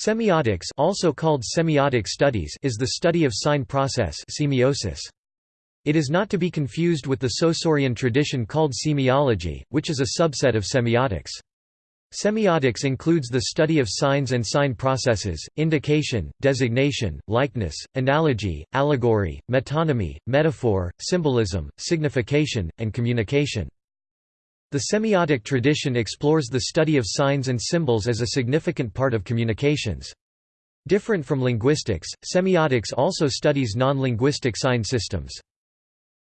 Semiotics also called semiotic studies is the study of sign process semiosis. It is not to be confused with the Saussurian tradition called semiology, which is a subset of semiotics. Semiotics includes the study of signs and sign processes, indication, designation, likeness, analogy, allegory, metonymy, metaphor, symbolism, signification, and communication. The semiotic tradition explores the study of signs and symbols as a significant part of communications. Different from linguistics, semiotics also studies non-linguistic sign systems.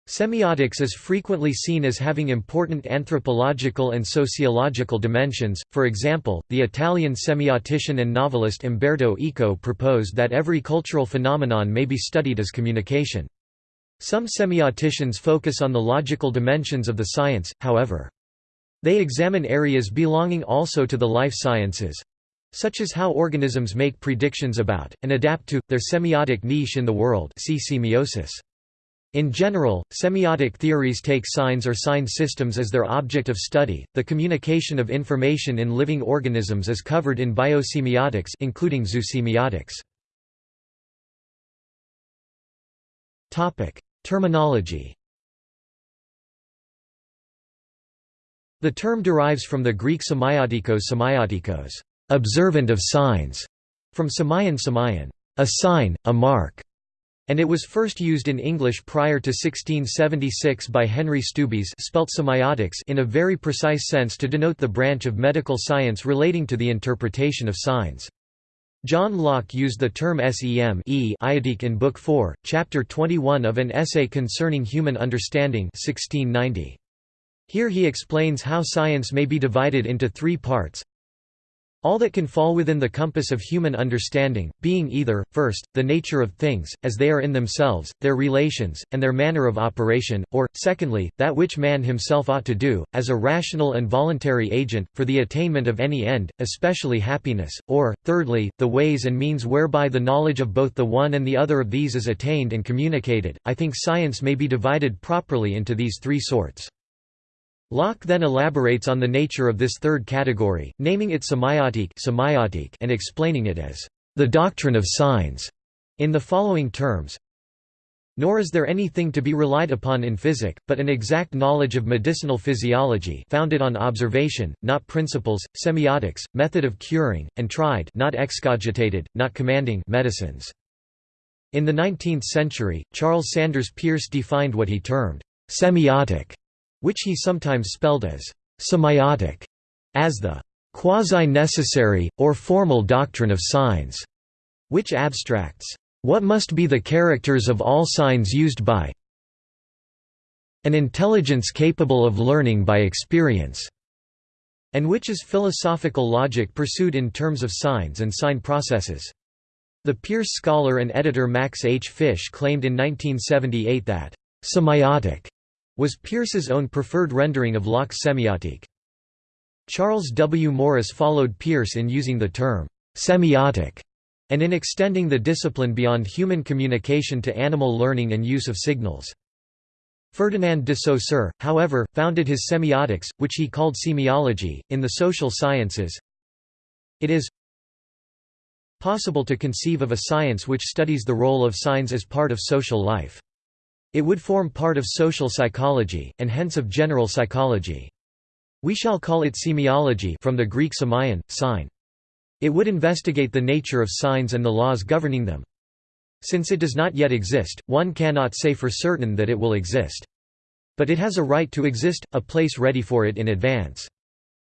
Semiotics is frequently seen as having important anthropological and sociological dimensions, for example, the Italian semiotician and novelist Umberto Eco proposed that every cultural phenomenon may be studied as communication. Some semioticians focus on the logical dimensions of the science, however. They examine areas belonging also to the life sciences such as how organisms make predictions about, and adapt to, their semiotic niche in the world see semiosis. In general, semiotic theories take signs or sign systems as their object of study. The communication of information in living organisms is covered in biosemiotics including zoosemiotics. Topic: Terminology The term derives from the Greek semiotikos semiotikos, observant of signs, from semeion semeion, a sign, a mark, and it was first used in English prior to 1676 by Henry Steubees spelt semiotics in a very precise sense to denote the branch of medical science relating to the interpretation of signs. John Locke used the term sem e in Book 4, Chapter 21 of an essay concerning human understanding 1690. Here he explains how science may be divided into three parts. All that can fall within the compass of human understanding, being either, first, the nature of things, as they are in themselves, their relations, and their manner of operation, or, secondly, that which man himself ought to do, as a rational and voluntary agent, for the attainment of any end, especially happiness, or, thirdly, the ways and means whereby the knowledge of both the one and the other of these is attained and communicated. I think science may be divided properly into these three sorts. Locke then elaborates on the nature of this third category, naming it semiotique and explaining it as the doctrine of signs in the following terms. Nor is there anything to be relied upon in physic, but an exact knowledge of medicinal physiology founded on observation, not principles, semiotics, method of curing, and tried not excogitated, not commanding medicines. In the 19th century, Charles Sanders Peirce defined what he termed semiotic which he sometimes spelled as semiotic, as the quasi-necessary, or formal doctrine of signs, which abstracts what must be the characters of all signs used by an intelligence capable of learning by experience, and which is philosophical logic pursued in terms of signs and sign processes. The Peirce scholar and editor Max H. Fisch claimed in 1978 that semiotic was Peirce's own preferred rendering of Locke's semiotique. Charles W. Morris followed Peirce in using the term semiotic and in extending the discipline beyond human communication to animal learning and use of signals. Ferdinand de Saussure, however, founded his semiotics, which he called semiology, in the social sciences. It is possible to conceive of a science which studies the role of signs as part of social life. It would form part of social psychology, and hence of general psychology. We shall call it semiology from the Greek semion, sign. It would investigate the nature of signs and the laws governing them. Since it does not yet exist, one cannot say for certain that it will exist. But it has a right to exist, a place ready for it in advance.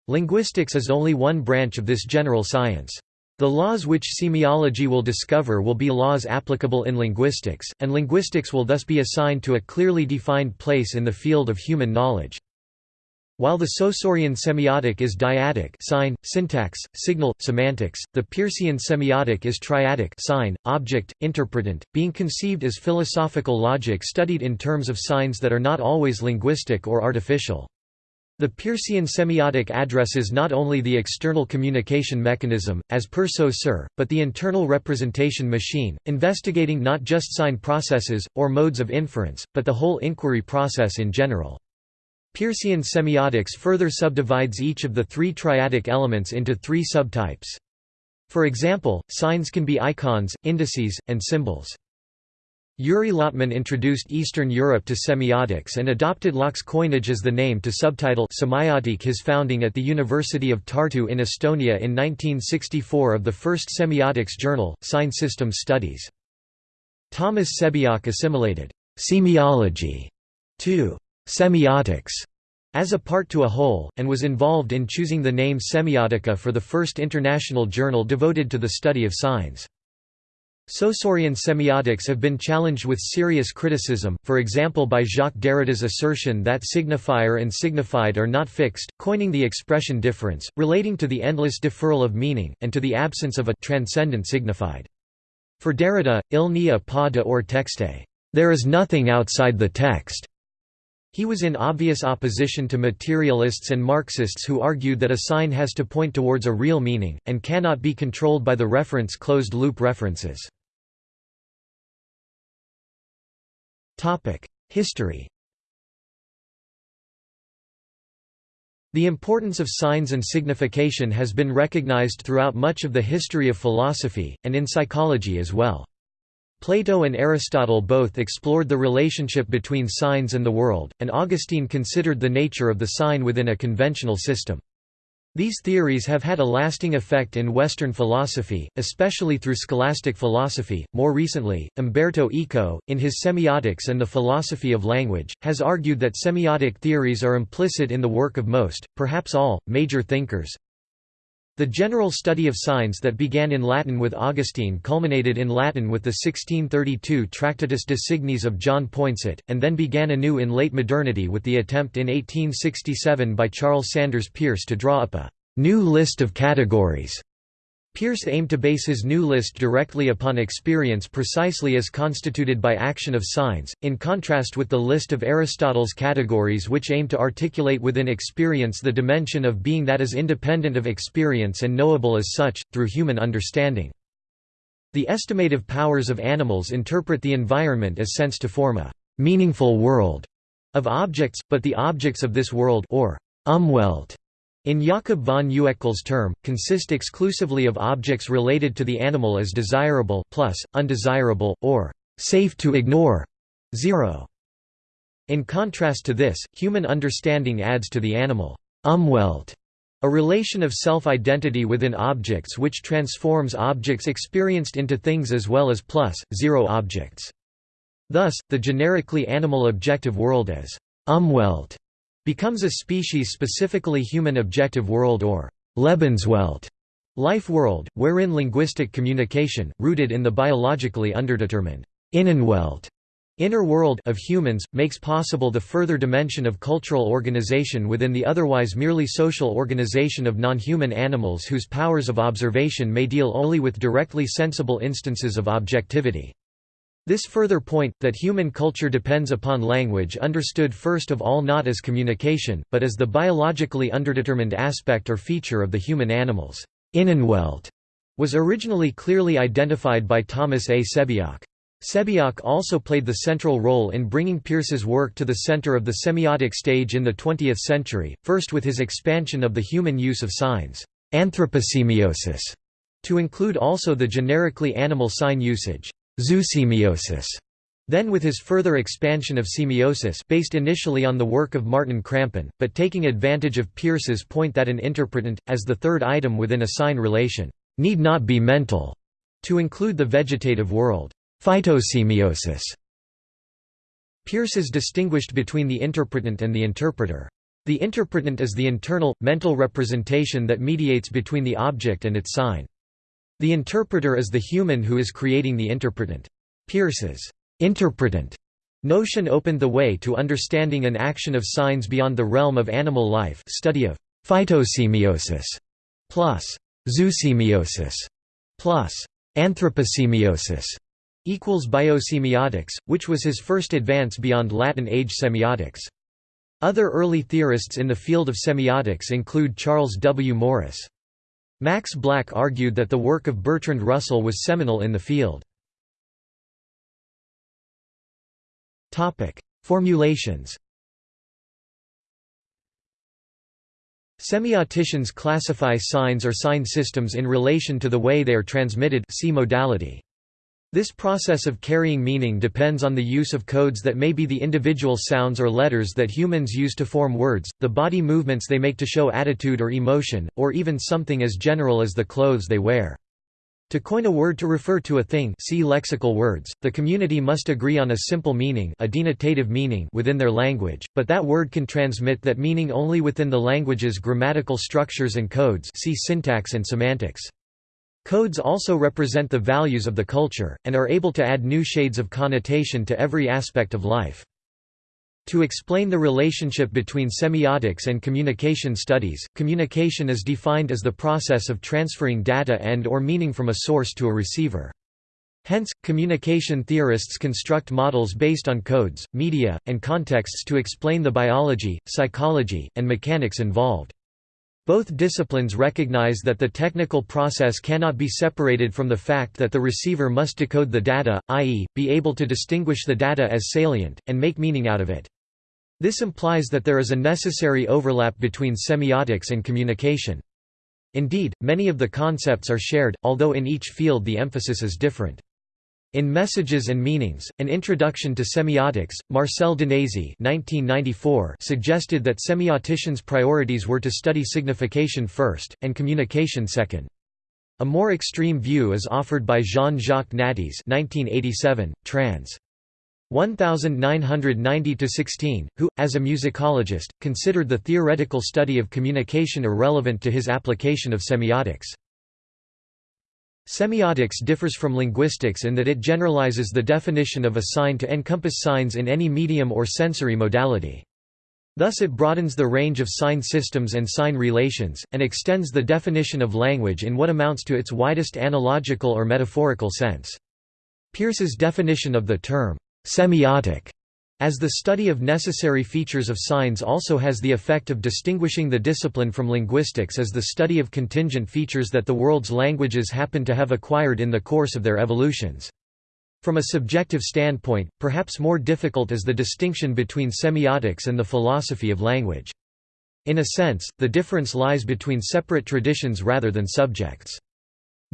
Linguistics is only one branch of this general science. The laws which semiology will discover will be laws applicable in linguistics, and linguistics will thus be assigned to a clearly defined place in the field of human knowledge. While the Saussurian semiotic is dyadic sign, syntax, signal, semantics, the Peircean semiotic is triadic sign, object, interpretant, being conceived as philosophical logic studied in terms of signs that are not always linguistic or artificial. The Peircean semiotic addresses not only the external communication mechanism, as per Saussure, but the internal representation machine, investigating not just sign processes, or modes of inference, but the whole inquiry process in general. Peircean semiotics further subdivides each of the three triadic elements into three subtypes. For example, signs can be icons, indices, and symbols. Yuri Lotman introduced Eastern Europe to semiotics and adopted Locke's coinage as the name to subtitle Semiotique his founding at the University of Tartu in Estonia in 1964 of the first semiotics journal, Sign Systems Studies. Thomas Sebeok assimilated semiology to semiotics as a part to a whole, and was involved in choosing the name Semiotica for the first international journal devoted to the study of signs. Saussurean semiotics have been challenged with serious criticism, for example by Jacques Derrida's assertion that signifier and signified are not fixed, coining the expression différance, relating to the endless deferral of meaning, and to the absence of a transcendent signified. For Derrida, il n'y a pas de hors texte. There is nothing outside the text. He was in obvious opposition to materialists and Marxists who argued that a sign has to point towards a real meaning, and cannot be controlled by the reference closed-loop references. History The importance of signs and signification has been recognized throughout much of the history of philosophy, and in psychology as well. Plato and Aristotle both explored the relationship between signs and the world, and Augustine considered the nature of the sign within a conventional system. These theories have had a lasting effect in Western philosophy, especially through scholastic philosophy. More recently, Umberto Eco, in his Semiotics and the Philosophy of Language, has argued that semiotic theories are implicit in the work of most, perhaps all, major thinkers, the general study of signs that began in Latin with Augustine culminated in Latin with the 1632 Tractatus de Signis of John Poinsot, and then began anew in late modernity with the attempt in 1867 by Charles Sanders Peirce to draw up a new list of categories Peirce aimed to base his new list directly upon experience precisely as constituted by action of signs, in contrast with the list of Aristotle's categories which aim to articulate within experience the dimension of being that is independent of experience and knowable as such, through human understanding. The estimative powers of animals interpret the environment as sense to form a «meaningful world» of objects, but the objects of this world or Umwelt in Jakob von Uexküll's term, consist exclusively of objects related to the animal as desirable plus, undesirable, or safe to ignore. Zero. In contrast to this, human understanding adds to the animal Umwelt, a relation of self-identity within objects which transforms objects experienced into things as well as plus, zero objects. Thus, the generically animal objective world as Umwelt becomes a species specifically human objective world or Lebenswelt life world, wherein linguistic communication, rooted in the biologically underdetermined Innenwelt inner world of humans, makes possible the further dimension of cultural organization within the otherwise merely social organization of non-human animals whose powers of observation may deal only with directly sensible instances of objectivity. This further point, that human culture depends upon language understood first of all not as communication, but as the biologically underdetermined aspect or feature of the human animals Innenwelt, was originally clearly identified by Thomas A. Sebeok. Sebeok also played the central role in bringing Peirce's work to the center of the semiotic stage in the 20th century, first with his expansion of the human use of signs anthroposemiosis, to include also the generically animal sign usage zoosemiosis. Then with his further expansion of semiosis based initially on the work of Martin Krampen, but taking advantage of Peirce's point that an interpretant, as the third item within a sign relation, need not be mental, to include the vegetative world phytosemiosis. Peirce has distinguished between the interpretant and the interpreter. The interpretant is the internal, mental representation that mediates between the object and its sign. The interpreter is the human who is creating the interpretant. Peirce's interpretant notion opened the way to understanding an action of signs beyond the realm of animal life study of phytosemiosis plus zoosemiosis plus anthroposemiosis equals biosemiotics, which was his first advance beyond Latin age semiotics. Other early theorists in the field of semiotics include Charles W. Morris. Max Black argued that the work of Bertrand Russell was seminal in the field. Formulations Semioticians classify signs or sign systems in relation to the way they are transmitted see modality. This process of carrying meaning depends on the use of codes that may be the individual sounds or letters that humans use to form words, the body movements they make to show attitude or emotion, or even something as general as the clothes they wear. To coin a word to refer to a thing see lexical words, the community must agree on a simple meaning a denotative meaning within their language, but that word can transmit that meaning only within the language's grammatical structures and codes see syntax and semantics. Codes also represent the values of the culture, and are able to add new shades of connotation to every aspect of life. To explain the relationship between semiotics and communication studies, communication is defined as the process of transferring data and or meaning from a source to a receiver. Hence, communication theorists construct models based on codes, media, and contexts to explain the biology, psychology, and mechanics involved. Both disciplines recognize that the technical process cannot be separated from the fact that the receiver must decode the data, i.e., be able to distinguish the data as salient, and make meaning out of it. This implies that there is a necessary overlap between semiotics and communication. Indeed, many of the concepts are shared, although in each field the emphasis is different. In Messages and Meanings, An Introduction to Semiotics, Marcel Danesi suggested that semioticians' priorities were to study signification first, and communication second. A more extreme view is offered by Jean-Jacques Nattiez trans. 1990–16, who, as a musicologist, considered the theoretical study of communication irrelevant to his application of semiotics. Semiotics differs from linguistics in that it generalizes the definition of a sign to encompass signs in any medium or sensory modality. Thus it broadens the range of sign systems and sign relations, and extends the definition of language in what amounts to its widest analogical or metaphorical sense. Peirce's definition of the term, semiotic as the study of necessary features of signs also has the effect of distinguishing the discipline from linguistics as the study of contingent features that the world's languages happen to have acquired in the course of their evolutions. From a subjective standpoint, perhaps more difficult is the distinction between semiotics and the philosophy of language. In a sense, the difference lies between separate traditions rather than subjects.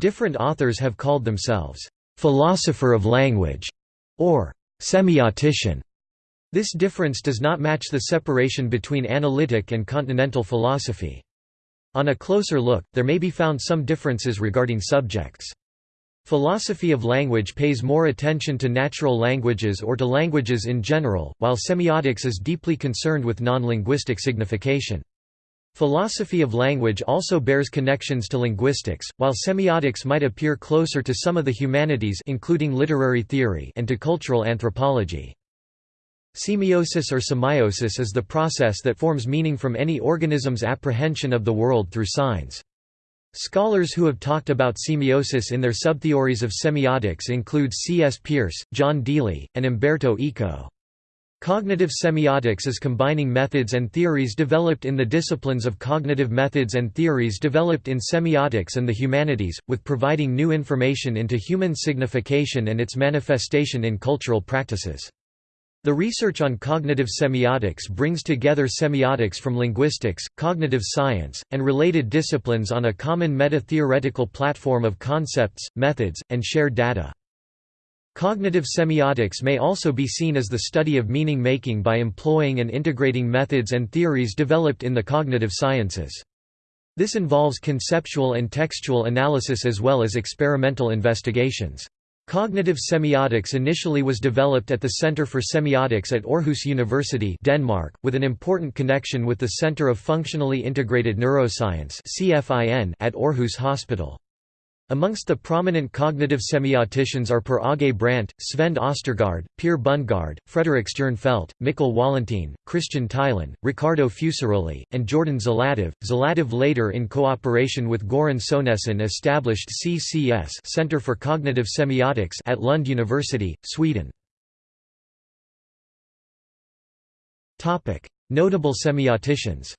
Different authors have called themselves, "...philosopher of language", or "...semiotician". This difference does not match the separation between analytic and continental philosophy. On a closer look, there may be found some differences regarding subjects. Philosophy of language pays more attention to natural languages or to languages in general, while semiotics is deeply concerned with non-linguistic signification. Philosophy of language also bears connections to linguistics, while semiotics might appear closer to some of the humanities including literary theory and to cultural anthropology. Semiosis or semiosis is the process that forms meaning from any organism's apprehension of the world through signs. Scholars who have talked about semiosis in their subtheories of semiotics include C. S. Peirce, John Deely, and Umberto Eco. Cognitive semiotics is combining methods and theories developed in the disciplines of cognitive methods and theories developed in semiotics and the humanities, with providing new information into human signification and its manifestation in cultural practices. The research on cognitive semiotics brings together semiotics from linguistics, cognitive science, and related disciplines on a common meta-theoretical platform of concepts, methods, and shared data. Cognitive semiotics may also be seen as the study of meaning-making by employing and integrating methods and theories developed in the cognitive sciences. This involves conceptual and textual analysis as well as experimental investigations. Cognitive semiotics initially was developed at the Center for Semiotics at Aarhus University Denmark, with an important connection with the Center of Functionally Integrated Neuroscience at Aarhus Hospital. Amongst the prominent cognitive semioticians are Per Aage Brandt, Svend Ostergaard, Per Bundgaard, Frederik Stjernfelt, Mikkel Wallentin, Christian Theilen, Ricardo Fusaroli, and Jordan Zlatev. Zlatev later in cooperation with Goran Sonesson established CCS Center for Cognitive Semiotics at Lund University, Sweden. Notable semioticians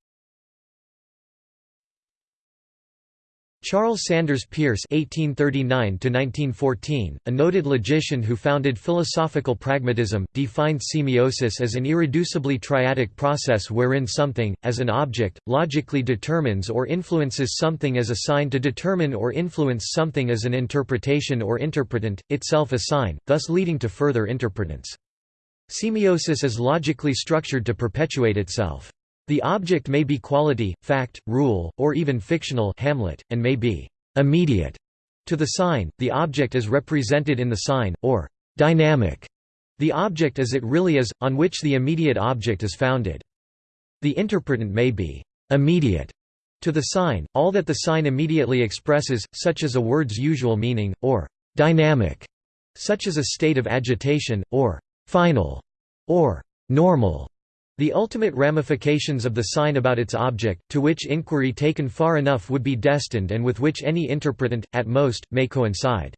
Charles Sanders Peirce (1839–1914), a noted logician who founded philosophical pragmatism, defined semiosis as an irreducibly triadic process wherein something, as an object, logically determines or influences something as a sign to determine or influence something as an interpretation or interpretant, itself a sign, thus leading to further interpretance. Semiosis is logically structured to perpetuate itself. The object may be quality, fact, rule, or even fictional Hamlet, and may be «immediate» to the sign, the object is represented in the sign, or «dynamic» the object as it really is, on which the immediate object is founded. The interpretant may be «immediate» to the sign, all that the sign immediately expresses, such as a word's usual meaning, or «dynamic», such as a state of agitation, or «final» or «normal». The ultimate ramifications of the sign about its object, to which inquiry taken far enough would be destined and with which any interpretant, at most, may coincide.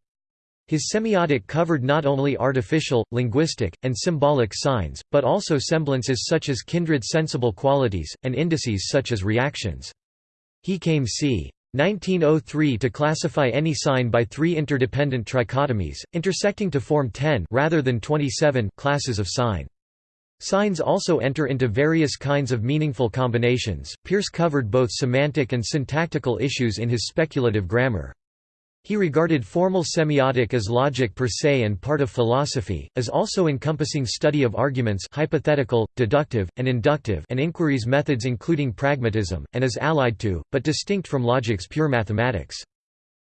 His semiotic covered not only artificial, linguistic, and symbolic signs, but also semblances such as kindred sensible qualities, and indices such as reactions. He came c. 1903 to classify any sign by three interdependent trichotomies, intersecting to form 10 rather than 27 classes of sign. Signs also enter into various kinds of meaningful combinations. Peirce covered both semantic and syntactical issues in his speculative grammar. He regarded formal semiotic as logic per se and part of philosophy, as also encompassing study of arguments hypothetical, deductive, and inductive and inquiries methods including pragmatism, and as allied to, but distinct from logic's pure mathematics.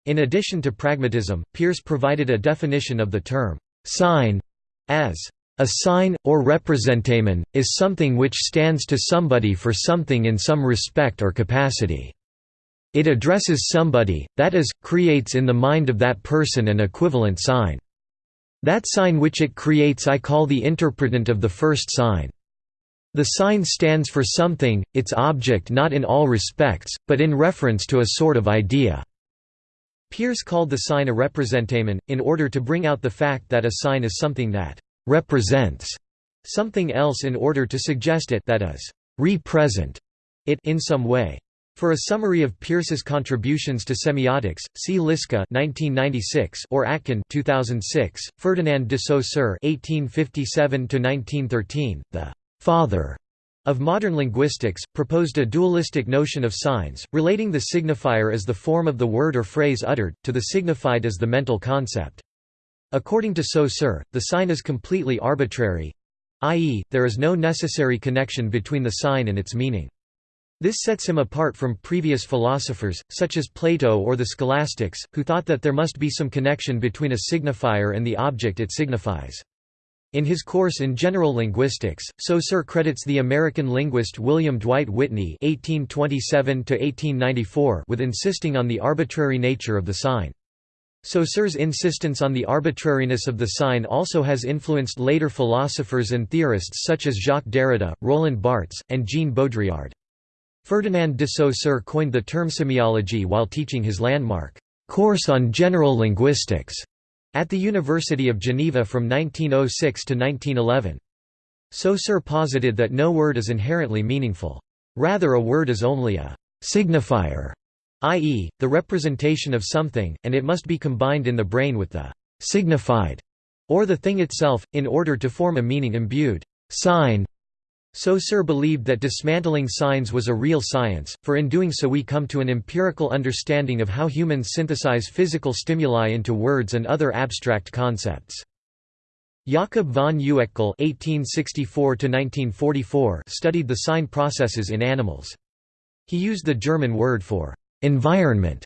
In addition to pragmatism, Peirce provided a definition of the term «sign» as a sign, or representamen, is something which stands to somebody for something in some respect or capacity. It addresses somebody, that is, creates in the mind of that person an equivalent sign. That sign which it creates I call the interpretant of the first sign. The sign stands for something, its object not in all respects, but in reference to a sort of idea. Peirce called the sign a representamen, in order to bring out the fact that a sign is something that represents something else in order to suggest it that is represent it in some way. For a summary of Peirce's contributions to semiotics, see Liszka (1996) or Atkin (2006). Ferdinand de Saussure (1857–1913), the father of modern linguistics, proposed a dualistic notion of signs, relating the signifier as the form of the word or phrase uttered, to the signified as the mental concept. According to Saussure, the sign is completely arbitrary i.e., there is no necessary connection between the sign and its meaning. This sets him apart from previous philosophers, such as Plato or the scholastics, who thought that there must be some connection between a signifier and the object it signifies. In his course in general linguistics, Saussure credits the American linguist William Dwight Whitney (1827–1894) with insisting on the arbitrary nature of the sign. Saussure's insistence on the arbitrariness of the sign also has influenced later philosophers and theorists such as Jacques Derrida, Roland Barthes, and Jean Baudrillard. Ferdinand de Saussure coined the term semiology while teaching his landmark, "'Course on General Linguistics' at the University of Geneva from 1906 to 1911. Saussure posited that no word is inherently meaningful. Rather a word is only a «signifier» i.e., the representation of something, and it must be combined in the brain with the signified, or the thing itself, in order to form a meaning-imbued sign. Saussure believed that dismantling signs was a real science, for in doing so we come to an empirical understanding of how humans synthesize physical stimuli into words and other abstract concepts. Jakob von Uexküll (1864–1944) studied the sign processes in animals. He used the German word for environment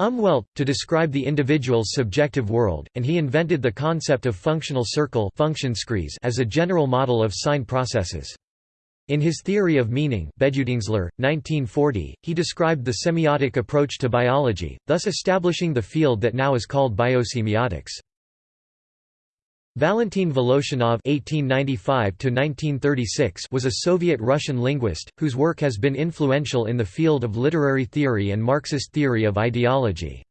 Umwelt, to describe the individual's subjective world, and he invented the concept of functional circle as a general model of sign processes. In his Theory of Meaning 1940, he described the semiotic approach to biology, thus establishing the field that now is called biosemiotics. Valentin Voloshinov (1895–1936) was a Soviet-Russian linguist whose work has been influential in the field of literary theory and Marxist theory of ideology.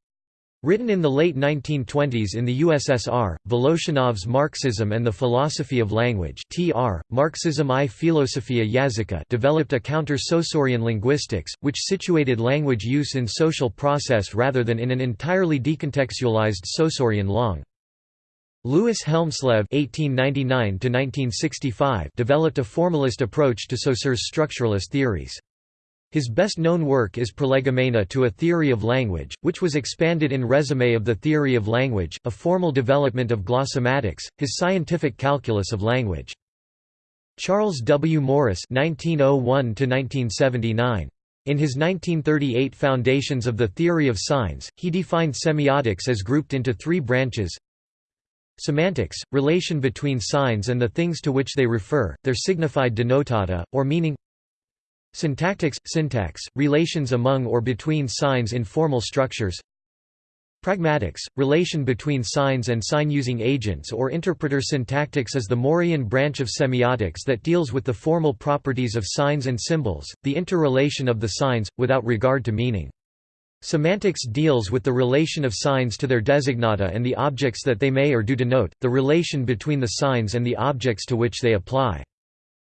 Written in the late 1920s in the USSR, Voloshinov's Marxism and the Philosophy of Language (TR: Marxism i Filosofia Yazyka) developed a counter-Saussurean linguistics, which situated language use in social process rather than in an entirely decontextualized Saussurean langue. Louis Hjelmslev (1899–1965) developed a formalist approach to Saussure's structuralist theories. His best-known work is Prolegomena to a Theory of Language, which was expanded in Resume of the Theory of Language, a formal development of glossematics, his scientific calculus of language. Charles W. Morris (1901–1979). In his 1938 Foundations of the Theory of Signs, he defined semiotics as grouped into three branches Semantics, relation between signs and the things to which they refer, their signified denotata, or meaning Syntactics – syntax, relations among or between signs in formal structures Pragmatics – relation between signs and sign-using agents or interpreter Syntactics is the Morian branch of semiotics that deals with the formal properties of signs and symbols, the interrelation of the signs, without regard to meaning. Semantics deals with the relation of signs to their designata and the objects that they may or do denote, the relation between the signs and the objects to which they apply.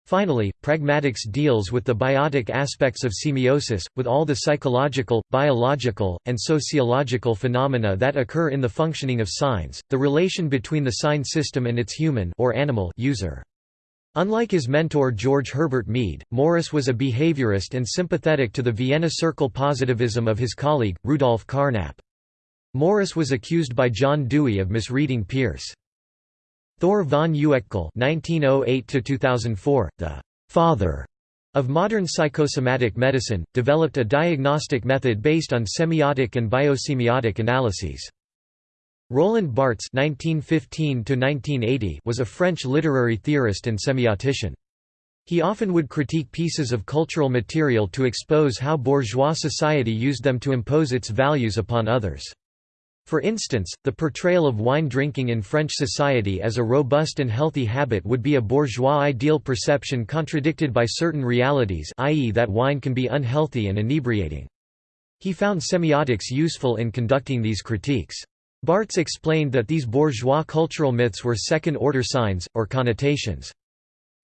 Finally, pragmatics deals with the biotic aspects of semiosis, with all the psychological, biological, and sociological phenomena that occur in the functioning of signs, the relation between the sign system and its human or animal user. Unlike his mentor George Herbert Mead, Morris was a behaviorist and sympathetic to the Vienna Circle positivism of his colleague, Rudolf Carnap. Morris was accused by John Dewey of misreading Peirce. Thor von Uexküll (1908–2004), the father of modern psychosomatic medicine, developed a diagnostic method based on semiotic and biosemiotic analyses. Roland Barthes (1915–1980) was a French literary theorist and semiotician. He often would critique pieces of cultural material to expose how bourgeois society used them to impose its values upon others. For instance, the portrayal of wine drinking in French society as a robust and healthy habit would be a bourgeois ideal perception contradicted by certain realities i.e. that wine can be unhealthy and inebriating. He found semiotics useful in conducting these critiques. Barthes explained that these bourgeois cultural myths were second-order signs, or connotations.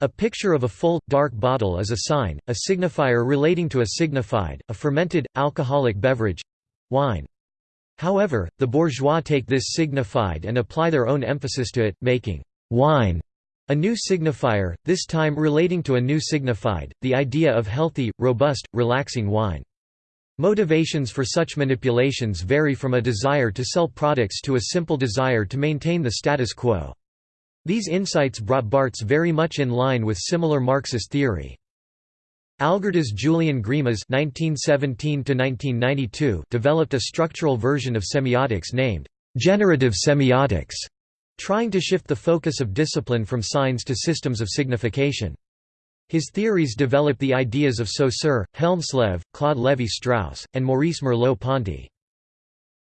A picture of a full, dark bottle is a sign, a signifier relating to a signified, a fermented, alcoholic beverage—wine. However, the bourgeois take this signified and apply their own emphasis to it, making wine a new signifier, this time relating to a new signified, the idea of healthy, robust, relaxing wine. Motivations for such manipulations vary from a desire to sell products to a simple desire to maintain the status quo. These insights brought Barthes very much in line with similar Marxist theory. Algirdas Julian (1917–1992) developed a structural version of semiotics named generative semiotics, trying to shift the focus of discipline from signs to systems of signification. His theories developed the ideas of Saussure, Hjelmslev, Claude Lévi-Strauss, and Maurice Merleau-Ponty.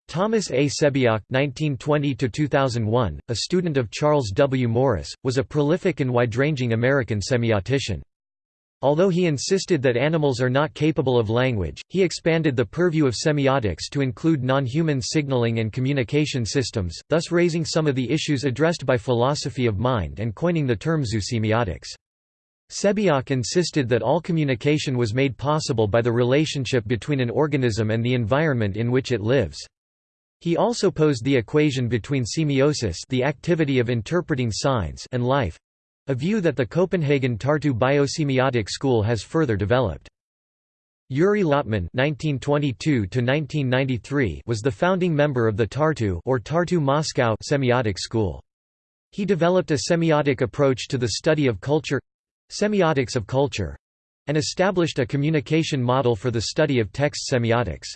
Thomas A. Sebeok (1920–2001), a student of Charles W. Morris, was a prolific and wide-ranging American semiotician. Although he insisted that animals are not capable of language, he expanded the purview of semiotics to include non-human signaling and communication systems, thus raising some of the issues addressed by philosophy of mind and coining the term zoosemiotics. Sebeok insisted that all communication was made possible by the relationship between an organism and the environment in which it lives. He also posed the equation between semiosis the activity of interpreting signs and life, a view that the Copenhagen Tartu biosemiotic school has further developed. Yuri Lotman (1922–1993) was the founding member of the Tartu or Tartu Moscow semiotic school. He developed a semiotic approach to the study of culture, semiotics of culture, and established a communication model for the study of text semiotics.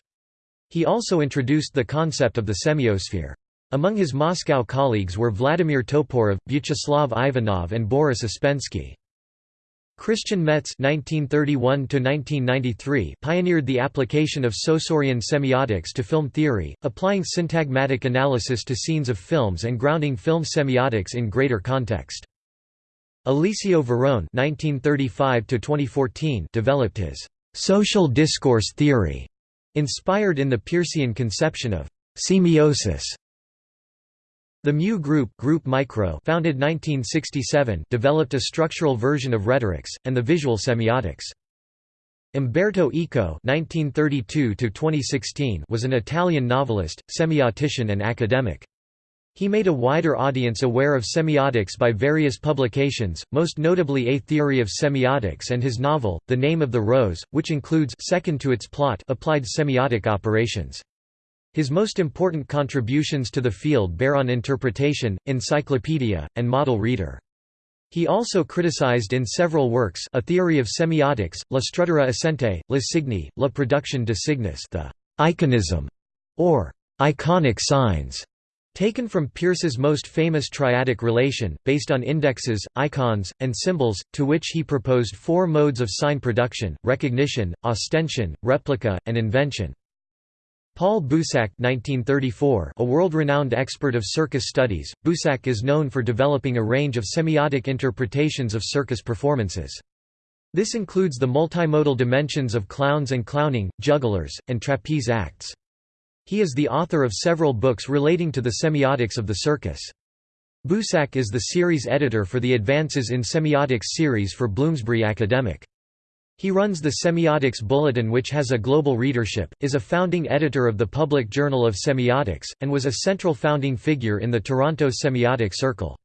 He also introduced the concept of the semiosphere. Among his Moscow colleagues were Vladimir Toporov, Vyacheslav Ivanov and Boris Ouspensky. Christian Metz (1931–1993) pioneered the application of Saussurian semiotics to film theory, applying syntagmatic analysis to scenes of films and grounding film semiotics in greater context. Alessio Varone (1935–2014) developed his social discourse theory, inspired in the Peircean conception of semiosis. The Mu Group, Group Micro founded 1967 developed a structural version of rhetorics, and the visual semiotics. Umberto Eco (1932–2016) was an Italian novelist, semiotician, and academic. He made a wider audience aware of semiotics by various publications, most notably A Theory of Semiotics and his novel, The Name of the Rose, which includes second to its plot applied semiotic operations. His most important contributions to the field bear on interpretation, encyclopedia, and model reader. He also criticized in several works A Theory of Semiotics, La Struttura Assente, La Signi, La Production de Signis the iconism, or iconic signs, taken from Peirce's most famous triadic relation, based on indexes, icons, and symbols, to which he proposed four modes of sign production, recognition, ostension, replica, and invention. Paul (1934), a world-renowned expert of circus studies, Bouissac is known for developing a range of semiotic interpretations of circus performances. This includes the multimodal dimensions of clowns and clowning, jugglers, and trapeze acts. He is the author of several books relating to the semiotics of the circus. Bouissac is the series editor for the Advances in Semiotics series for Bloomsbury Academic. He runs the Semiotics Bulletin which has a global readership, is a founding editor of the Public Journal of Semiotics, and was a central founding figure in the Toronto Semiotic Circle.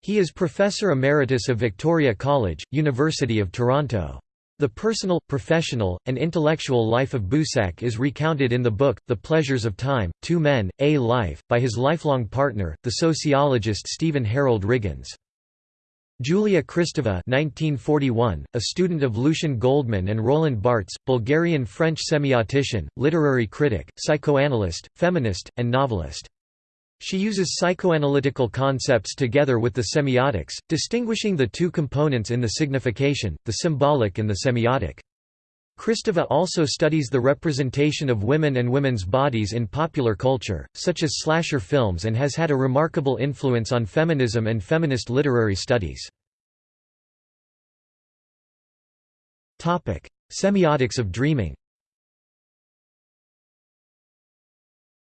He is Professor Emeritus of Victoria College, University of Toronto. The personal, professional, and intellectual life of Bouissac is recounted in the book, The Pleasures of Time, Two Men, A Life, by his lifelong partner, the sociologist Stephen Harold Riggins. Julia Kristeva 1941, a student of Lucien Goldmann and Roland Barthes, Bulgarian-French semiotician, literary critic, psychoanalyst, feminist, and novelist. She uses psychoanalytical concepts together with the semiotics, distinguishing the two components in the signification, the symbolic and the semiotic. Kristeva also studies the representation of women and women's bodies in popular culture, such as slasher films and has had a remarkable influence on feminism and feminist literary studies. Semiotics of dreaming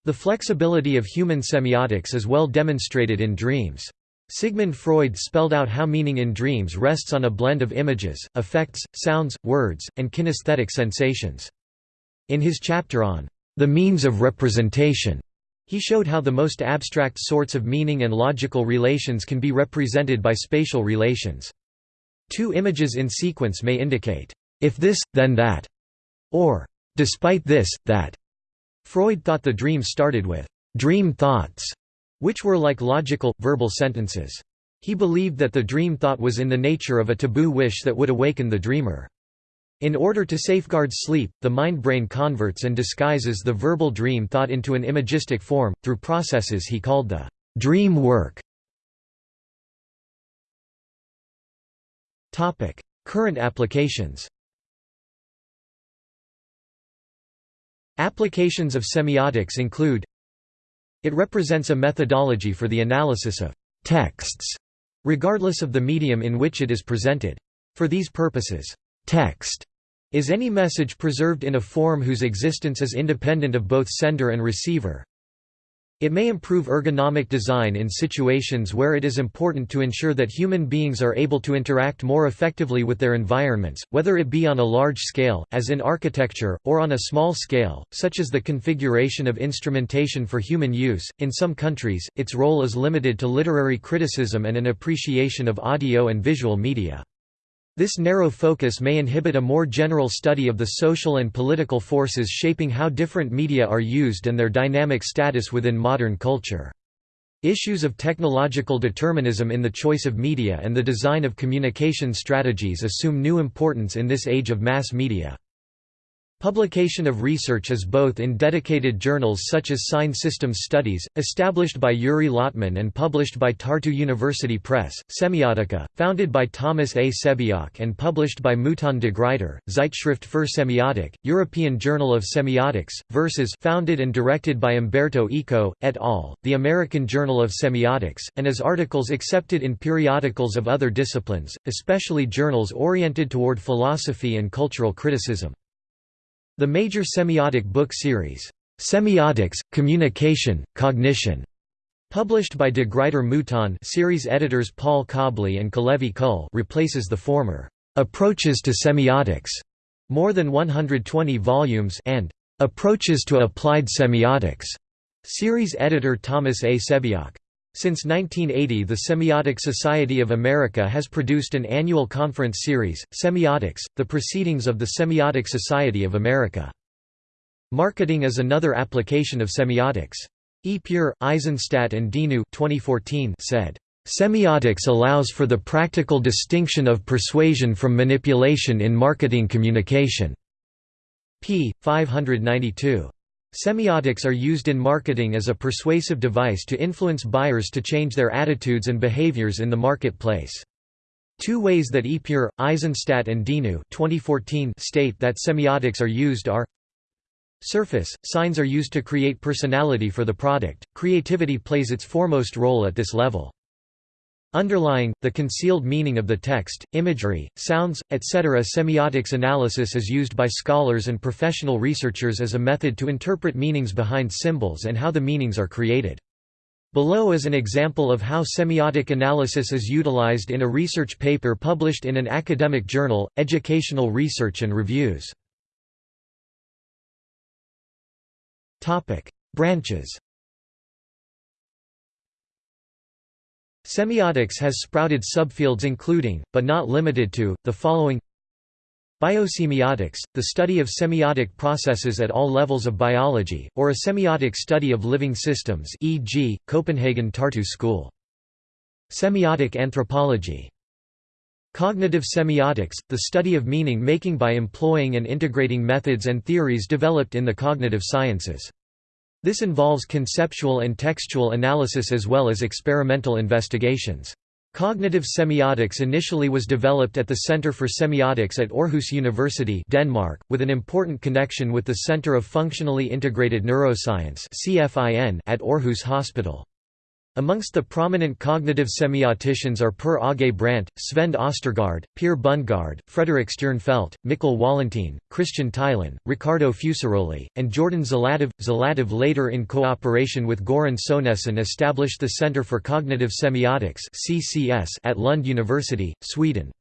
The flexibility of human semiotics is well demonstrated in dreams. Sigmund Freud spelled out how meaning in dreams rests on a blend of images, effects, sounds, words, and kinesthetic sensations. In his chapter on the means of representation, he showed how the most abstract sorts of meaning and logical relations can be represented by spatial relations. Two images in sequence may indicate, if this, then that, or despite this, that. Freud thought the dream started with dream thoughts, which were like logical, verbal sentences. He believed that the dream thought was in the nature of a taboo wish that would awaken the dreamer. In order to safeguard sleep, the mind-brain converts and disguises the verbal dream thought into an imagistic form, through processes he called the dream work. Current applications Applications of semiotics include it represents a methodology for the analysis of texts, regardless of the medium in which it is presented. For these purposes, text is any message preserved in a form whose existence is independent of both sender and receiver. It may improve ergonomic design in situations where it is important to ensure that human beings are able to interact more effectively with their environments, whether it be on a large scale, as in architecture, or on a small scale, such as the configuration of instrumentation for human use. In some countries, its role is limited to literary criticism and an appreciation of audio and visual media. This narrow focus may inhibit a more general study of the social and political forces shaping how different media are used and their dynamic status within modern culture. Issues of technological determinism in the choice of media and the design of communication strategies assume new importance in this age of mass media. Publication of research is both in dedicated journals such as Sign Systems Studies, established by Yuri Lotman and published by Tartu University Press, Semiotica, founded by Thomas A. Sebeok and published by Mouton de Gruyter, Zeitschrift für Semiotik, European Journal of Semiotics, Versus founded and directed by Umberto Eco, et al., the American Journal of Semiotics, and as articles accepted in periodicals of other disciplines, especially journals oriented toward philosophy and cultural criticism. The major semiotic book series, Semiotics, Communication, Cognition, published by de Gruyter Mouton series editors Paul Cobley and Kalevi Kull replaces the former, Approaches to Semiotics, more than 120 volumes and Approaches to Applied Semiotics, series editor Thomas A. Sebeok. Since 1980 the Semiotic Society of America has produced an annual conference series, Semiotics, the Proceedings of the Semiotic Society of America. Marketing is another application of semiotics. Epure, Eisenstadt and Dinu 2014 said, "...semiotics allows for the practical distinction of persuasion from manipulation in marketing communication." p. 592. Semiotics are used in marketing as a persuasive device to influence buyers to change their attitudes and behaviors in the marketplace. Two ways that Epure, Eisenstadt and Dinu 2014 state that semiotics are used are Surface – Signs are used to create personality for the product, creativity plays its foremost role at this level. Underlying, the concealed meaning of the text, imagery, sounds, etc. Semiotics analysis is used by scholars and professional researchers as a method to interpret meanings behind symbols and how the meanings are created. Below is an example of how semiotic analysis is utilized in a research paper published in an academic journal, Educational Research and Reviews. Branches Semiotics has sprouted subfields including, but not limited to, the following Biosemiotics, the study of semiotic processes at all levels of biology, or a semiotic study of living systems e.g., Copenhagen Tartu School. Semiotic anthropology Cognitive semiotics, the study of meaning-making by employing and integrating methods and theories developed in the cognitive sciences. This involves conceptual and textual analysis as well as experimental investigations. Cognitive semiotics initially was developed at the Center for Semiotics at Aarhus University Denmark, with an important connection with the Center of Functionally Integrated Neuroscience at Aarhus Hospital. Amongst the prominent cognitive semioticians are Per Aage Brandt, Svend Ostergaard, Per Bundgaard, Frederik Stjernfelt, Mikkel Wallentin, Christian Theilen, Ricardo Fusaroli, and Jordan Zlatev. Zlatev later in cooperation with Goran Sonesson established the Center for Cognitive Semiotics at Lund University, Sweden.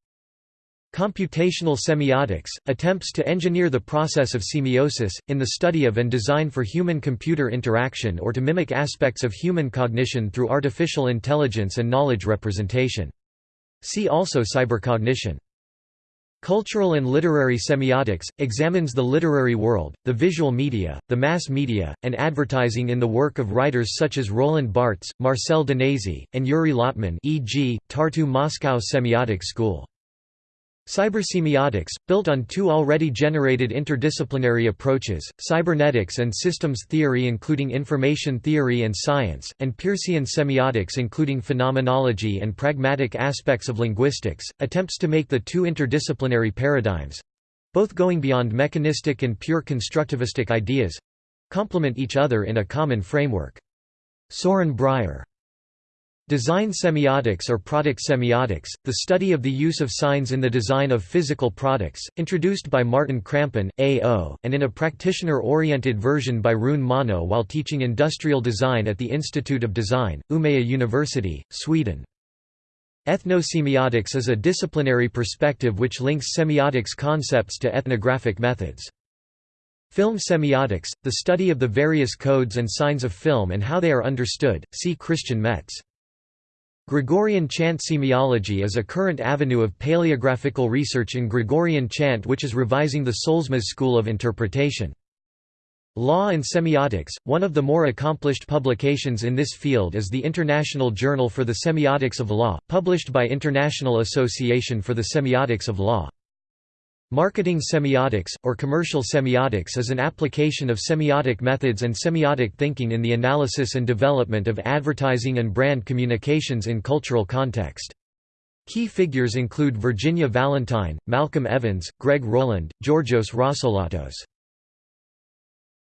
Computational semiotics, attempts to engineer the process of semiosis, in the study of and design for human-computer interaction or to mimic aspects of human cognition through artificial intelligence and knowledge representation. See also cybercognition. Cultural and literary semiotics, examines the literary world, the visual media, the mass media, and advertising in the work of writers such as Roland Barthes, Marcel Danesi, and Yuri Lotman e.g., Tartu Moscow Semiotic School. Cybersemiotics, built on two already generated interdisciplinary approaches, cybernetics and systems theory including information theory and science, and Peircean semiotics including phenomenology and pragmatic aspects of linguistics, attempts to make the two interdisciplinary paradigms—both going beyond mechanistic and pure constructivistic ideas—complement each other in a common framework. Soren Brier Design semiotics or product semiotics, the study of the use of signs in the design of physical products, introduced by Martin Krampen, A.O., and in a practitioner-oriented version by Rune Monö while teaching industrial design at the Institute of Design, Umeå University, Sweden. Ethnosemiotics is a disciplinary perspective which links semiotics concepts to ethnographic methods. Film semiotics, the study of the various codes and signs of film and how they are understood, see Christian Metz. Gregorian chant semiology is a current avenue of paleographical research in Gregorian chant which is revising the Solesmes school of interpretation. Law and Semiotics, one of the more accomplished publications in this field is the International Journal for the Semiotics of Law, published by International Association for the Semiotics of Law. Marketing semiotics, or commercial semiotics is an application of semiotic methods and semiotic thinking in the analysis and development of advertising and brand communications in cultural context. Key figures include Virginia Valentine, Malcolm Evans, Greg Rowland, Georgios Rossolatos.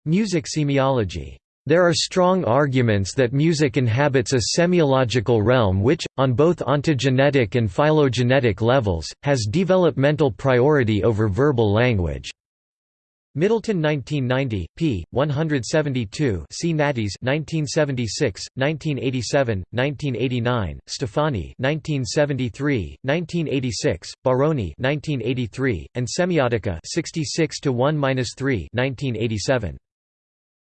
Music semiology there are strong arguments that music inhabits a semiological realm which, on both ontogenetic and phylogenetic levels, has developmental priority over verbal language. Middleton 1990, p. 172 C. Nattiez 1976, 1987, 1989, Stefani 1973, 1986, Baroni 1983, and Semiotica 66 to 1-3 1987.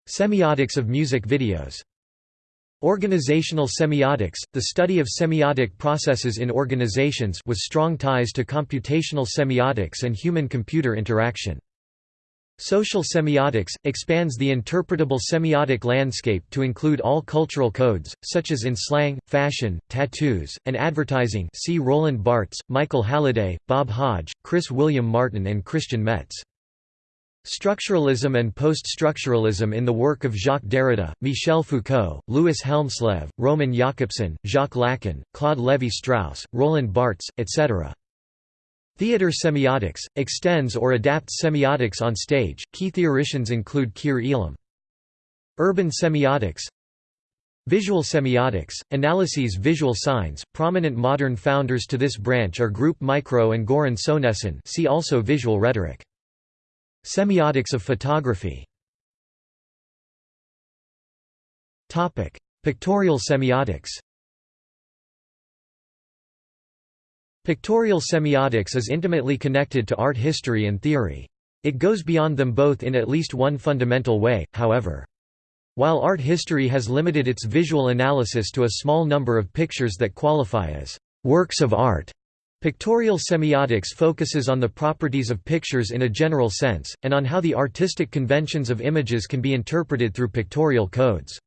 Semiotics of music videos Organizational semiotics, the study of semiotic processes in organizations with strong ties to computational semiotics and human-computer interaction. Social semiotics, expands the interpretable semiotic landscape to include all cultural codes, such as in slang, fashion, tattoos, and advertising see Roland Barthes, Michael Halliday, Bob Hodge, Chris William Martin and Christian Metz. Structuralism and post-structuralism in the work of Jacques Derrida, Michel Foucault, Louis Hjelmslev, Roman Jakobson, Jacques Lacan, Claude Lévi-Strauss, Roland Barthes, etc. Theater semiotics, extends or adapts semiotics on stage, key theoricians include Keir Elam. Urban semiotics Visual semiotics, analyses visual signs, prominent modern founders to this branch are Group Micro and Goran Sonesson see also visual rhetoric. Semiotics of photography Pictorial semiotics Pictorial semiotics is intimately connected to art history and theory. It goes beyond them both in at least one fundamental way, however. While art history has limited its visual analysis to a small number of pictures that qualify as works of art, Pictorial semiotics focuses on the properties of pictures in a general sense, and on how the artistic conventions of images can be interpreted through pictorial codes.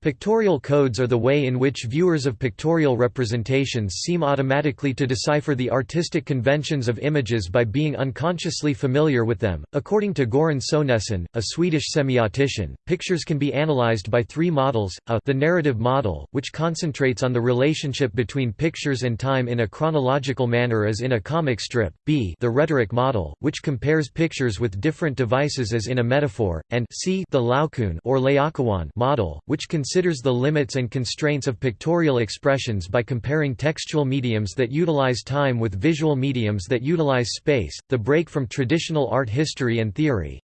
Pictorial codes are the way in which viewers of pictorial representations seem automatically to decipher the artistic conventions of images by being unconsciously familiar with them. According to Goran Sonesson, a Swedish semiotician, pictures can be analyzed by three models: a the narrative model, which concentrates on the relationship between pictures and time in a chronological manner as in a comic strip; b the rhetoric model, which compares pictures with different devices as in a metaphor; and c the Laocoon or Laocoon model, which considers the limits and constraints of pictorial expressions by comparing textual mediums that utilize time with visual mediums that utilize space, the break from traditional art history and theory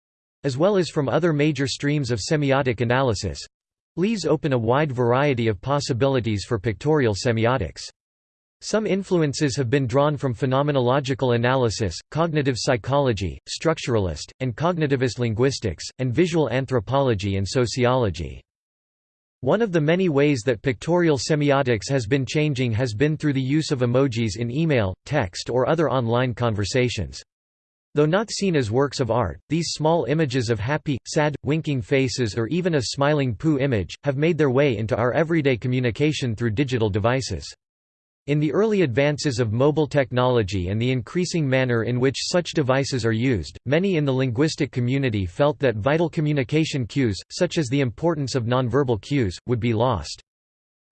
as well as from other major streams of semiotic analysis leaves open a wide variety of possibilities for pictorial semiotics. Some influences have been drawn from phenomenological analysis, cognitive psychology, structuralist, and cognitivist linguistics, and visual anthropology and sociology. One of the many ways that pictorial semiotics has been changing has been through the use of emojis in email, text or other online conversations. Though not seen as works of art, these small images of happy, sad, winking faces or even a smiling poo image, have made their way into our everyday communication through digital devices. In the early advances of mobile technology and the increasing manner in which such devices are used, many in the linguistic community felt that vital communication cues, such as the importance of nonverbal cues, would be lost.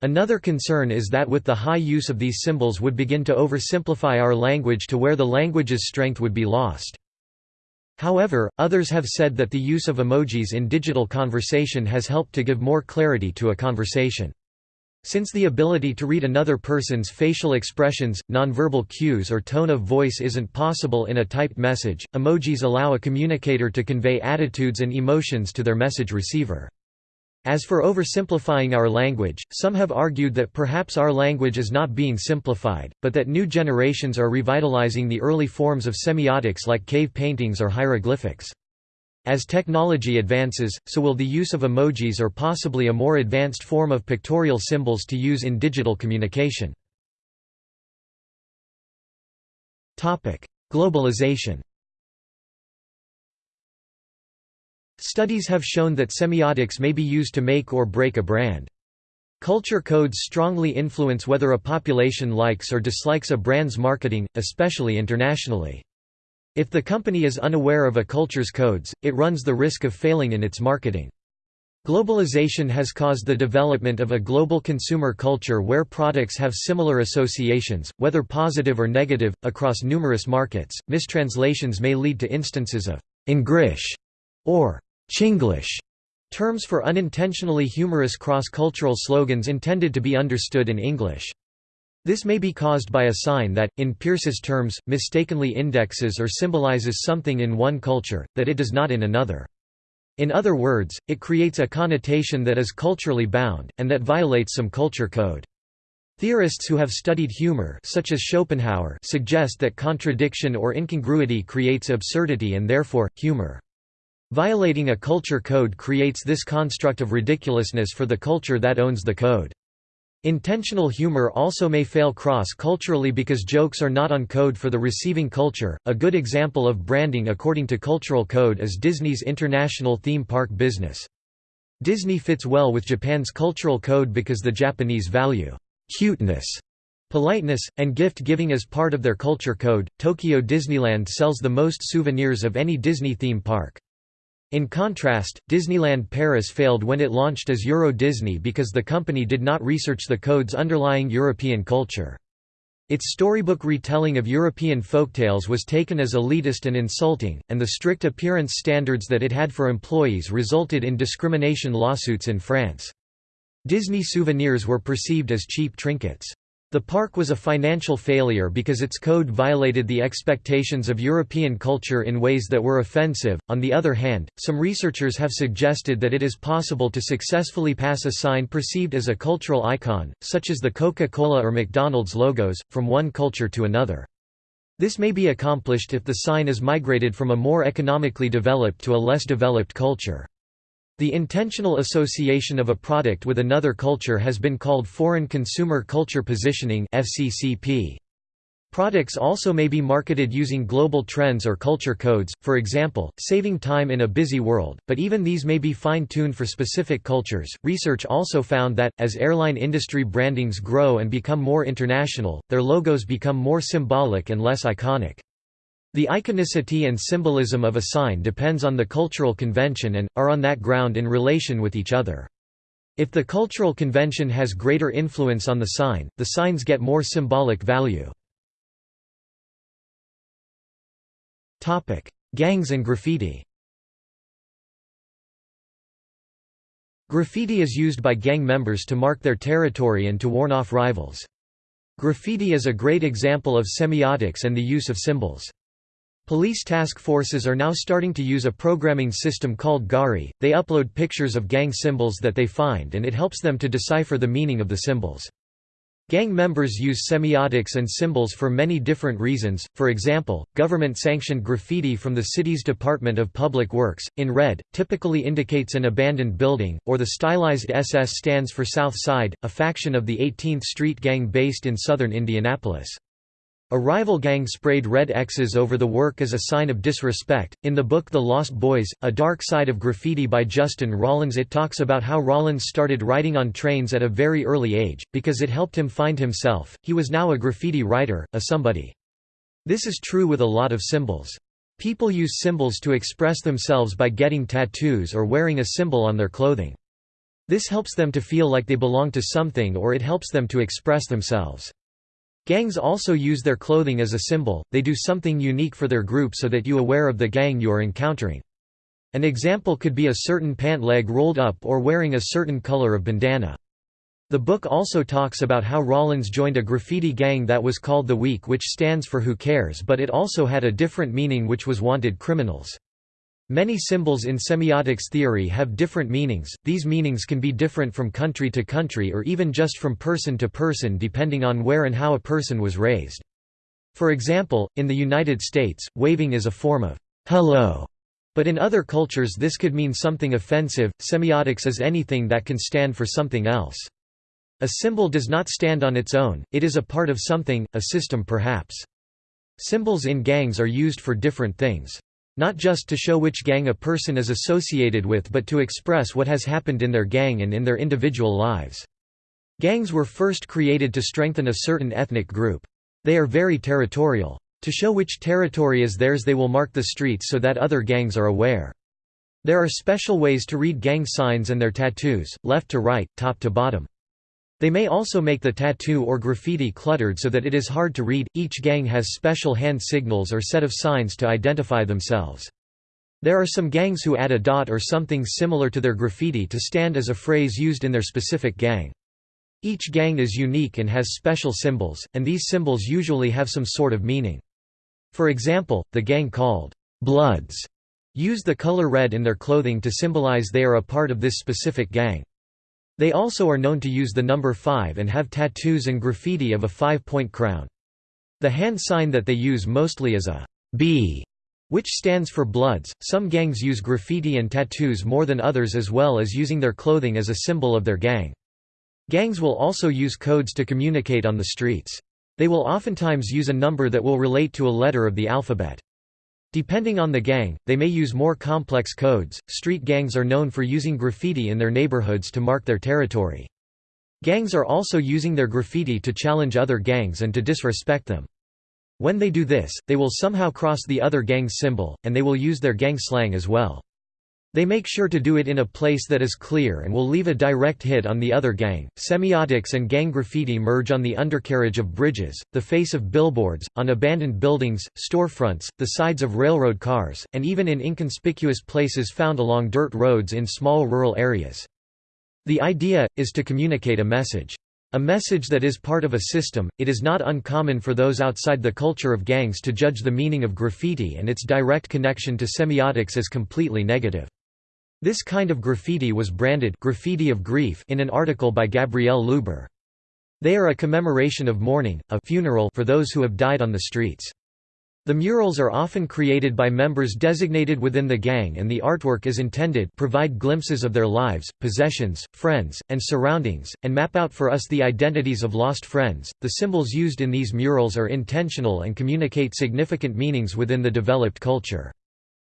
Another concern is that with the high use of these symbols would begin to oversimplify our language to where the language's strength would be lost. However, others have said that the use of emojis in digital conversation has helped to give more clarity to a conversation. Since the ability to read another person's facial expressions, nonverbal cues or tone of voice isn't possible in a typed message, emojis allow a communicator to convey attitudes and emotions to their message receiver. As for oversimplifying our language, some have argued that perhaps our language is not being simplified, but that new generations are revitalizing the early forms of semiotics like cave paintings or hieroglyphics. As technology advances, so will the use of emojis or possibly a more advanced form of pictorial symbols to use in digital communication. Globalization Studies have shown that semiotics may be used to make or break a brand. Culture codes strongly influence whether a population likes or dislikes a brand's marketing, especially internationally. If the company is unaware of a culture's codes, it runs the risk of failing in its marketing. Globalization has caused the development of a global consumer culture where products have similar associations, whether positive or negative, across numerous markets. Mistranslations may lead to instances of Engrish or Chinglish terms for unintentionally humorous cross-cultural slogans intended to be understood in English. This may be caused by a sign that, in Peirce's terms, mistakenly indexes or symbolizes something in one culture, that it does not in another. In other words, it creates a connotation that is culturally bound, and that violates some culture code. Theorists who have studied humor such as Schopenhauer suggest that contradiction or incongruity creates absurdity and therefore, humor. Violating a culture code creates this construct of ridiculousness for the culture that owns the code. Intentional humor also may fail cross-culturally because jokes are not on code for the receiving culture. A good example of branding according to cultural code is Disney's international theme park business. Disney fits well with Japan's cultural code because the Japanese value cuteness, politeness, and gift-giving as part of their culture code. Tokyo Disneyland sells the most souvenirs of any Disney theme park. In contrast, Disneyland Paris failed when it launched as Euro Disney because the company did not research the code's underlying European culture. Its storybook retelling of European folktales was taken as elitist and insulting, and the strict appearance standards that it had for employees resulted in discrimination lawsuits in France. Disney souvenirs were perceived as cheap trinkets. The park was a financial failure because its code violated the expectations of European culture in ways that were offensive. On the other hand, some researchers have suggested that it is possible to successfully pass a sign perceived as a cultural icon, such as the Coca-Cola or McDonald's logos, from one culture to another. This may be accomplished if the sign is migrated from a more economically developed to a less developed culture. The intentional association of a product with another culture has been called Foreign Consumer Culture Positioning. Products also may be marketed using global trends or culture codes, for example, saving time in a busy world, but even these may be fine tuned for specific cultures. Research also found that, as airline industry brandings grow and become more international, their logos become more symbolic and less iconic. The iconicity and symbolism of a sign depends on the cultural convention and, are on that ground in relation with each other. If the cultural convention has greater influence on the sign, the signs get more symbolic value. Gangs and graffiti Graffiti is used by gang members to mark their territory and to warn off rivals. Graffiti is a great example of semiotics and the use of symbols. Police task forces are now starting to use a programming system called Gari. They upload pictures of gang symbols that they find and it helps them to decipher the meaning of the symbols. Gang members use semiotics and symbols for many different reasons, for example, government-sanctioned graffiti from the city's Department of Public Works, in red, typically indicates an abandoned building, or the stylized SS stands for South Side, a faction of the 18th Street Gang based in southern Indianapolis. A rival gang sprayed red X's over the work as a sign of disrespect. In the book The Lost Boys, A Dark Side of Graffiti by Justin Rollins, it talks about how Rollins started writing on trains at a very early age, because it helped him find himself. He was now a graffiti writer, a somebody. This is true with a lot of symbols. People use symbols to express themselves by getting tattoos or wearing a symbol on their clothing. This helps them to feel like they belong to something or it helps them to express themselves. Gangs also use their clothing as a symbol, they do something unique for their group so that you are aware of the gang you are encountering. An example could be a certain pant leg rolled up or wearing a certain color of bandana. The book also talks about how Rollins joined a graffiti gang that was called The Weak which stands for Who Cares but it also had a different meaning which was Wanted Criminals. Many symbols in semiotics theory have different meanings, these meanings can be different from country to country or even just from person to person depending on where and how a person was raised. For example, in the United States, waving is a form of hello, but in other cultures this could mean something offensive. Semiotics is anything that can stand for something else. A symbol does not stand on its own, it is a part of something, a system perhaps. Symbols in gangs are used for different things. Not just to show which gang a person is associated with but to express what has happened in their gang and in their individual lives. Gangs were first created to strengthen a certain ethnic group. They are very territorial. To show which territory is theirs they will mark the streets so that other gangs are aware. There are special ways to read gang signs and their tattoos, left to right, top to bottom. They may also make the tattoo or graffiti cluttered so that it is hard to read. Each gang has special hand signals or set of signs to identify themselves. There are some gangs who add a dot or something similar to their graffiti to stand as a phrase used in their specific gang. Each gang is unique and has special symbols, and these symbols usually have some sort of meaning. For example, the gang called Bloods use the color red in their clothing to symbolize they are a part of this specific gang. They also are known to use the number 5 and have tattoos and graffiti of a five-point crown. The hand sign that they use mostly is a B, which stands for Bloods. Some gangs use graffiti and tattoos more than others as well as using their clothing as a symbol of their gang. Gangs will also use codes to communicate on the streets. They will oftentimes use a number that will relate to a letter of the alphabet. Depending on the gang, they may use more complex codes. Street gangs are known for using graffiti in their neighborhoods to mark their territory. Gangs are also using their graffiti to challenge other gangs and to disrespect them. When they do this, they will somehow cross the other gang's symbol, and they will use their gang slang as well. They make sure to do it in a place that is clear and will leave a direct hit on the other gang. Semiotics and gang graffiti merge on the undercarriage of bridges, the face of billboards, on abandoned buildings, storefronts, the sides of railroad cars, and even in inconspicuous places found along dirt roads in small rural areas. The idea, is to communicate a message. A message that is part of a system, it is not uncommon for those outside the culture of gangs to judge the meaning of graffiti and its direct connection to semiotics as completely negative. This kind of graffiti was branded graffiti of grief in an article by Gabrielle Luber. They are a commemoration of mourning, a funeral for those who have died on the streets. The murals are often created by members designated within the gang and the artwork is intended provide glimpses of their lives, possessions, friends, and surroundings, and map out for us the identities of lost friends. The symbols used in these murals are intentional and communicate significant meanings within the developed culture.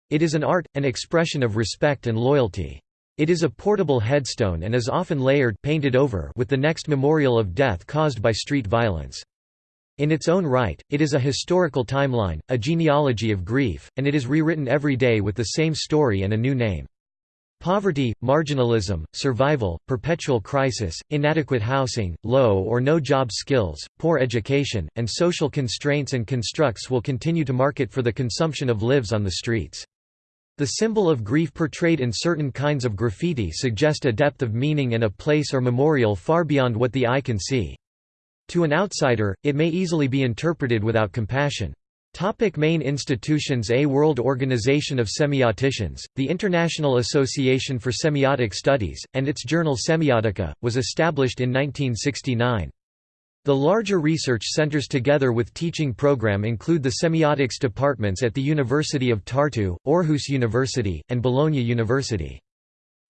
It is an art, an expression of respect and loyalty. It is a portable headstone and is often layered painted over with the next memorial of death caused by street violence. In its own right, it is a historical timeline, a genealogy of grief, and it is rewritten every day with the same story and a new name. Poverty, marginalism, survival, perpetual crisis, inadequate housing, low or no job skills, poor education, and social constraints and constructs will continue to market for the consumption of lives on the streets. The symbol of grief portrayed in certain kinds of graffiti suggest a depth of meaning and a place or memorial far beyond what the eye can see. To an outsider, it may easily be interpreted without compassion. Topic main institutions A World Organization of Semioticians, the International Association for Semiotic Studies, and its journal Semiotica, was established in 1969. The larger research centers together with teaching program include the semiotics departments at the University of Tartu, Aarhus University, and Bologna University.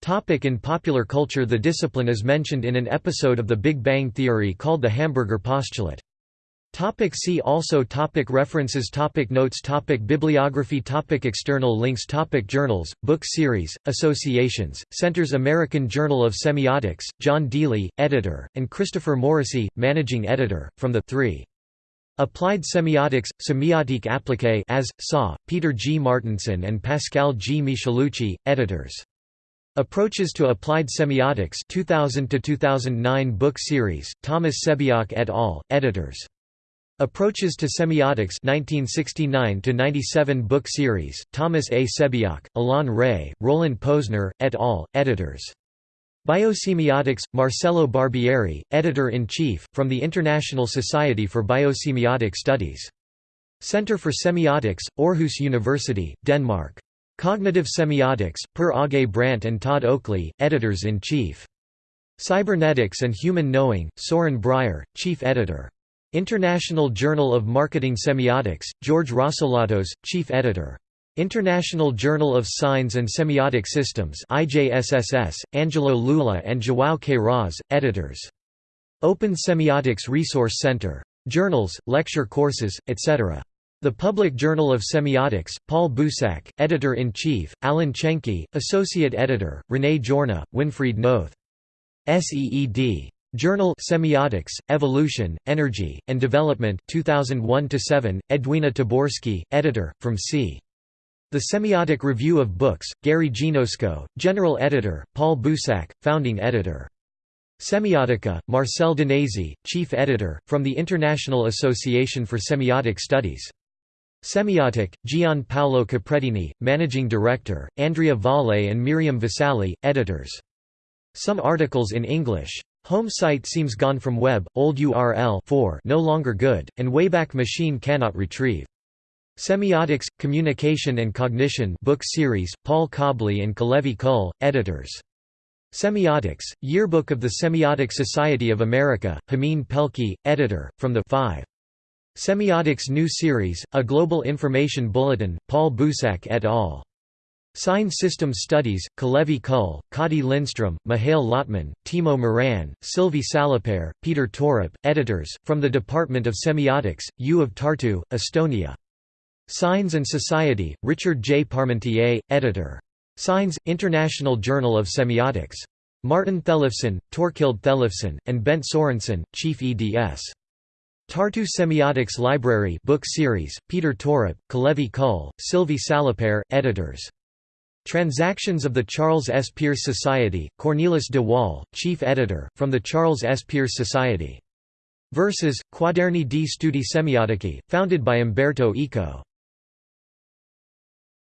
Topic in popular culture The discipline is mentioned in an episode of The Big Bang Theory called the Hamburger postulate. Topic see also topic References topic Notes topic Bibliography topic External links topic Journals, book series, associations, Centers American Journal of Semiotics, John Deely, editor, and Christopher Morrissey, managing editor, from the 3. Applied Semiotics, Semiotique appliquée as, Saw, Peter G. Marteinson and Pascal G. Michelucci, editors. Approaches to Applied Semiotics 2000 2009 book series, Thomas Sebeok et al., editors. Approaches to Semiotics 1969–97 book series, Thomas A. Sebeok, Alain Rey, Roland Posner, et al., editors. Biosemiotics, Marcello Barbieri, Editor-in-Chief, from the International Society for Biosemiotic Studies. Center for Semiotics, Aarhus University, Denmark. Cognitive Semiotics, Per Åge Brandt and Todd Oakley, Editors-in-Chief. Cybernetics and Human Knowing, Soren Brier, Chief Editor. International Journal of Marketing Semiotics, George Rossolatos, Chief Editor. International Journal of Signs and Semiotic Systems IJSSS, Angelo Loula and João Queiroz, editors. Open Semiotics Resource Center. Journals, lecture courses, etc. The Public Journal of Semiotics, Paul Bouissac, Editor-in-Chief, Alan Chenky, Associate Editor, René Jorna, Winfried Noth. SEED. Journal Semiotics, Evolution, Energy, and Development 2001-7, Edwina Taborsky, editor, from C. The Semiotic Review of Books, Gary Genosko, General Editor, Paul Bouissac, Founding Editor. Semiotica, Marcel Danesi, Chief Editor, from the International Association for Semiotic Studies. Semiotic, Gian Paolo Caprettini, Managing Director, Andrea Valle and Miriam Vasali, Editors. Some articles in English Home site seems gone from web, old URL 4 no longer good, and Wayback Machine cannot retrieve. Semiotics, Communication and Cognition book series, Paul Cobley and Kalevi Kull, editors. Semiotics, Yearbook of the Semiotic Society of America, Hameen Pelkey, editor, from the 5. Semiotics New Series, A Global Information Bulletin, Paul Bouissac et al. Sign Systems Studies, Kalevi Kull, Kadi Lindstrom, Mihail Lotman, Timo Maran, Sylvie Salopere, Peter Torop, editors, from the Department of Semiotics, U of Tartu, Estonia. Signs and Society, Richard J. Parmentier, editor. Signs, International Journal of Semiotics. Martin Tellefsen, Torkild Tellefsen, and Bent Sorensen, Chief eds. Tartu Semiotics Library book series, Peter Torop, Kalevi Kull, Sylvie Salopere, editors. Transactions of the Charles S. Peirce Society, Cornelis de Waal, chief editor, from the Charles S. Peirce Society. Versus, Quaderni di Studi Semiotici, founded by Umberto Eco.